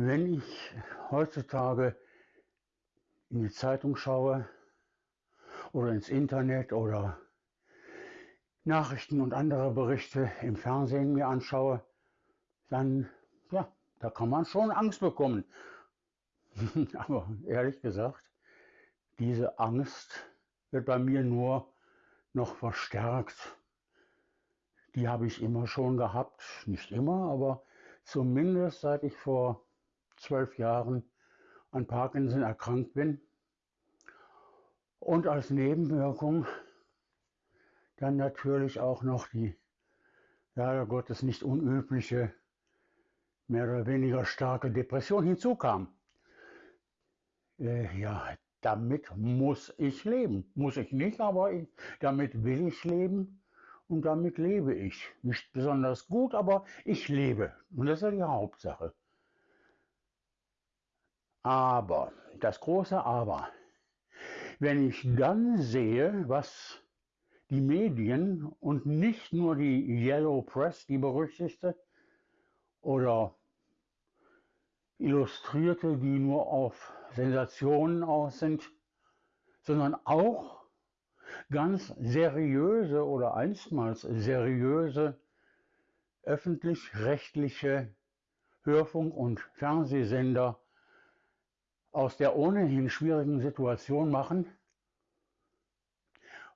Wenn ich heutzutage in die Zeitung schaue oder ins Internet oder Nachrichten und andere Berichte im Fernsehen mir anschaue, dann, ja, da kann man schon Angst bekommen. Aber ehrlich gesagt, diese Angst wird bei mir nur noch verstärkt. Die habe ich immer schon gehabt, nicht immer, aber zumindest seit ich vor zwölf Jahren an Parkinson erkrankt bin. Und als Nebenwirkung dann natürlich auch noch die, leider Gottes nicht unübliche, mehr oder weniger starke Depression hinzukam. Äh, ja, damit muss ich leben. Muss ich nicht, aber ich, damit will ich leben und damit lebe ich. Nicht besonders gut, aber ich lebe. Und das ist ja die Hauptsache. Aber, das große Aber, wenn ich dann sehe, was die Medien und nicht nur die Yellow Press, die berüchtigte, oder Illustrierte, die nur auf Sensationen aus sind, sondern auch ganz seriöse oder einstmals seriöse öffentlich-rechtliche Hörfunk- und Fernsehsender aus der ohnehin schwierigen Situation machen,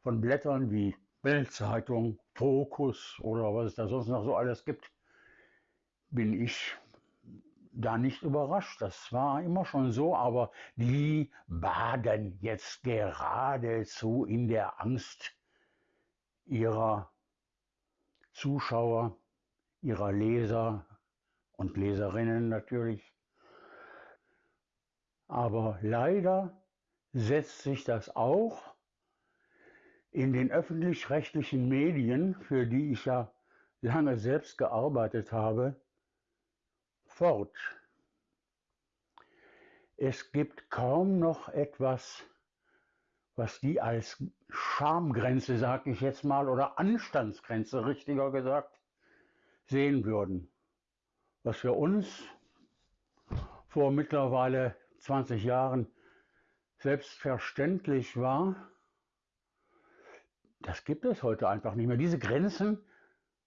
von Blättern wie Bildzeitung, Fokus oder was es da sonst noch so alles gibt, bin ich da nicht überrascht. Das war immer schon so, aber die baden jetzt geradezu in der Angst ihrer Zuschauer, ihrer Leser und Leserinnen natürlich. Aber leider setzt sich das auch in den öffentlich-rechtlichen Medien, für die ich ja lange selbst gearbeitet habe, fort. Es gibt kaum noch etwas, was die als Schamgrenze, sag ich jetzt mal, oder Anstandsgrenze, richtiger gesagt, sehen würden. Was für uns vor mittlerweile 20 Jahren selbstverständlich war, das gibt es heute einfach nicht mehr. Diese Grenzen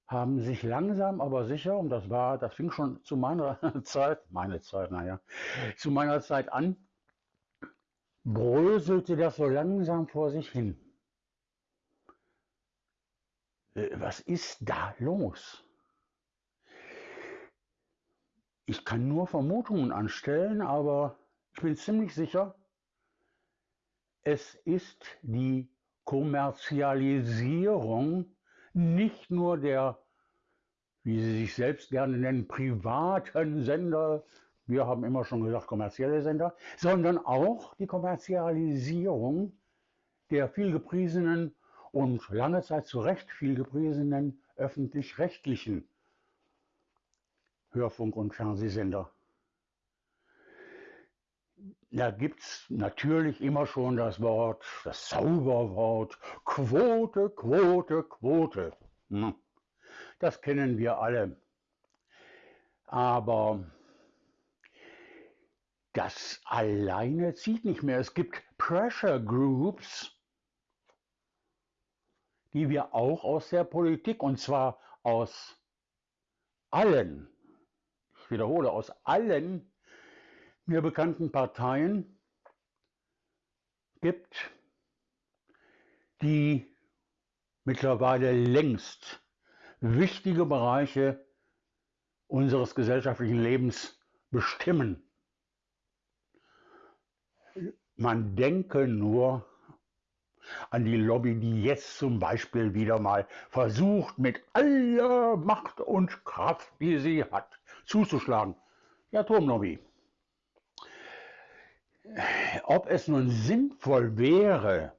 haben sich langsam aber sicher, und das war, das fing schon zu meiner Zeit, meine Zeit, naja, zu meiner Zeit an, bröselte das so langsam vor sich hin. Äh, was ist da los? Ich kann nur Vermutungen anstellen, aber ich bin ziemlich sicher, es ist die Kommerzialisierung nicht nur der, wie sie sich selbst gerne nennen, privaten Sender, wir haben immer schon gesagt kommerzielle Sender, sondern auch die Kommerzialisierung der vielgepriesenen und lange Zeit zu Recht vielgepriesenen öffentlich-rechtlichen Hörfunk- und Fernsehsender. Da gibt es natürlich immer schon das Wort, das Zauberwort Quote, Quote, Quote. Hm. Das kennen wir alle. Aber das alleine zieht nicht mehr. Es gibt Pressure Groups, die wir auch aus der Politik, und zwar aus allen, ich wiederhole, aus allen mir bekannten Parteien gibt, die mittlerweile längst wichtige Bereiche unseres gesellschaftlichen Lebens bestimmen. Man denke nur an die Lobby, die jetzt zum Beispiel wieder mal versucht, mit aller Macht und Kraft, die sie hat, zuzuschlagen. Die Atomlobby ob es nun sinnvoll wäre,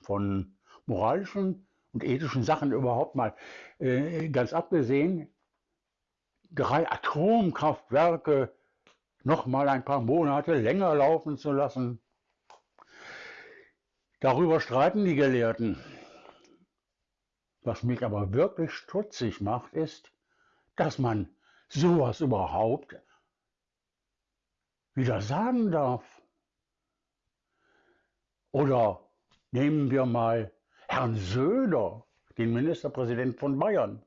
von moralischen und ethischen Sachen überhaupt mal äh, ganz abgesehen, drei Atomkraftwerke noch mal ein paar Monate länger laufen zu lassen. Darüber streiten die Gelehrten. Was mich aber wirklich stutzig macht, ist, dass man sowas überhaupt wieder sagen darf. Oder nehmen wir mal Herrn Söder, den Ministerpräsident von Bayern.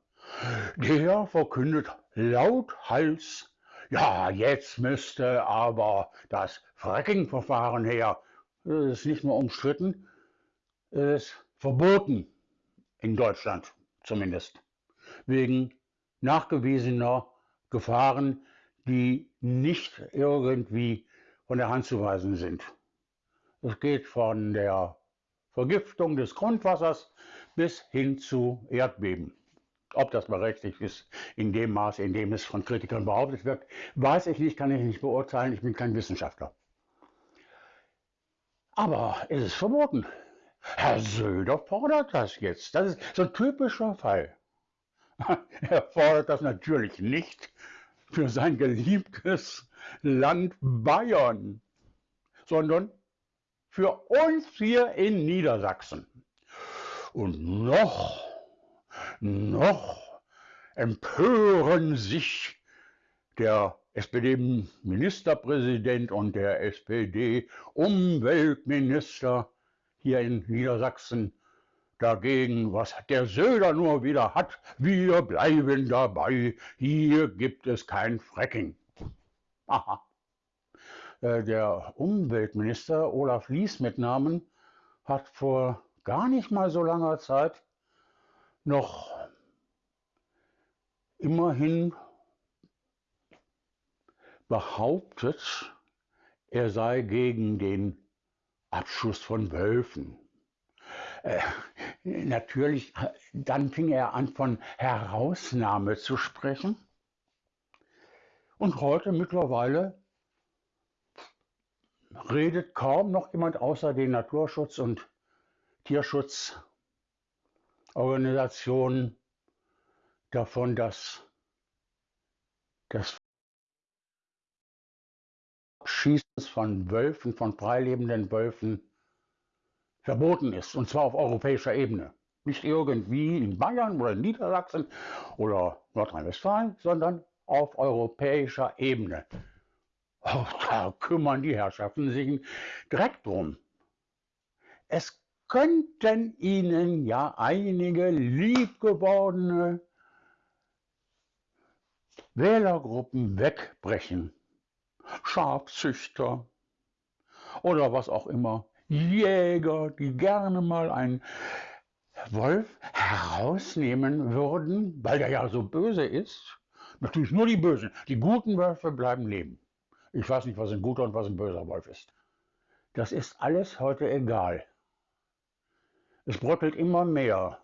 Der verkündet lauthals, ja, jetzt müsste aber das Fracking-Verfahren her. Das ist nicht nur umstritten, ist verboten in Deutschland zumindest, wegen nachgewiesener Gefahren, die nicht irgendwie von der Hand zu weisen sind. Es geht von der Vergiftung des Grundwassers bis hin zu Erdbeben. Ob das berechtigt ist, in dem Maße, in dem es von Kritikern behauptet wird, weiß ich nicht, kann ich nicht beurteilen, ich bin kein Wissenschaftler. Aber es ist verboten. Herr Söder fordert das jetzt. Das ist so ein typischer Fall. Er fordert das natürlich nicht für sein geliebtes Land Bayern, sondern für uns hier in Niedersachsen. Und noch, noch empören sich der SPD-Ministerpräsident und der SPD-Umweltminister hier in Niedersachsen dagegen, was der Söder nur wieder hat. Wir bleiben dabei, hier gibt es kein Fracking. Aha. Äh, der Umweltminister Olaf Lies mit Namen hat vor gar nicht mal so langer Zeit noch immerhin behauptet, er sei gegen den Abschuss von Wölfen. Äh, natürlich, dann fing er an von Herausnahme zu sprechen. Und heute mittlerweile redet kaum noch jemand außer den Naturschutz- und Tierschutzorganisationen davon, dass das Schießen von Wölfen, von freilebenden Wölfen verboten ist, und zwar auf europäischer Ebene. Nicht irgendwie in Bayern oder in Niedersachsen oder Nordrhein-Westfalen, sondern auf europäischer Ebene. Oh, da kümmern die Herrschaften sich direkt drum. Es könnten ihnen ja einige liebgewordene Wählergruppen wegbrechen. Schafzüchter oder was auch immer. Jäger, die gerne mal einen Wolf herausnehmen würden, weil der ja so böse ist. Natürlich nur die Bösen. Die guten Wölfe bleiben leben. Ich weiß nicht, was ein guter und was ein böser Wolf ist. Das ist alles heute egal. Es bröckelt immer mehr.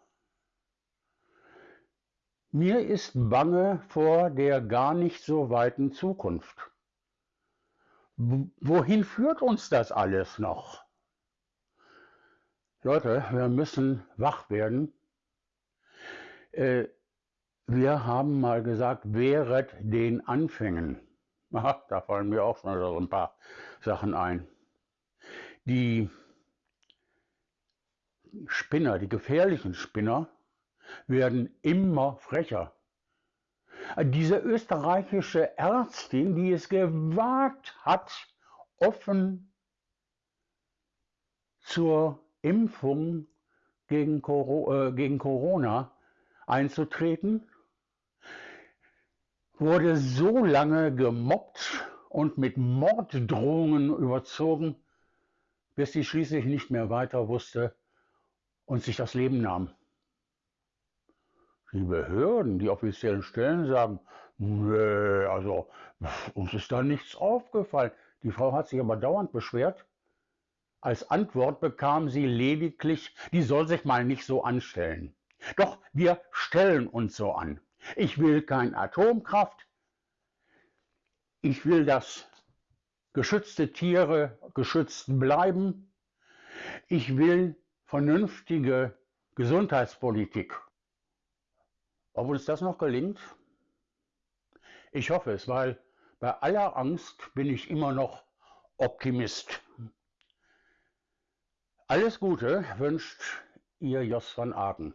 Mir ist bange vor der gar nicht so weiten Zukunft. Wohin führt uns das alles noch? Leute, wir müssen wach werden. Äh, wir haben mal gesagt, wehret den Anfängen. Aha, da fallen mir auch schon so ein paar Sachen ein. Die Spinner, die gefährlichen Spinner, werden immer frecher. Diese österreichische Ärztin, die es gewagt hat, offen zur Impfung äh, gegen Corona einzutreten, wurde so lange gemobbt und mit Morddrohungen überzogen, bis sie schließlich nicht mehr weiter wusste und sich das Leben nahm. Die Behörden, die offiziellen Stellen sagen, nee, also uns ist da nichts aufgefallen. Die Frau hat sich aber dauernd beschwert. Als Antwort bekam sie lediglich, die soll sich mal nicht so anstellen. Doch wir stellen uns so an. Ich will kein Atomkraft. Ich will, dass geschützte Tiere geschützt bleiben. Ich will vernünftige Gesundheitspolitik. Ob uns das noch gelingt? Ich hoffe es, weil bei aller Angst bin ich immer noch Optimist. Alles Gute wünscht Ihr Jos van Aken.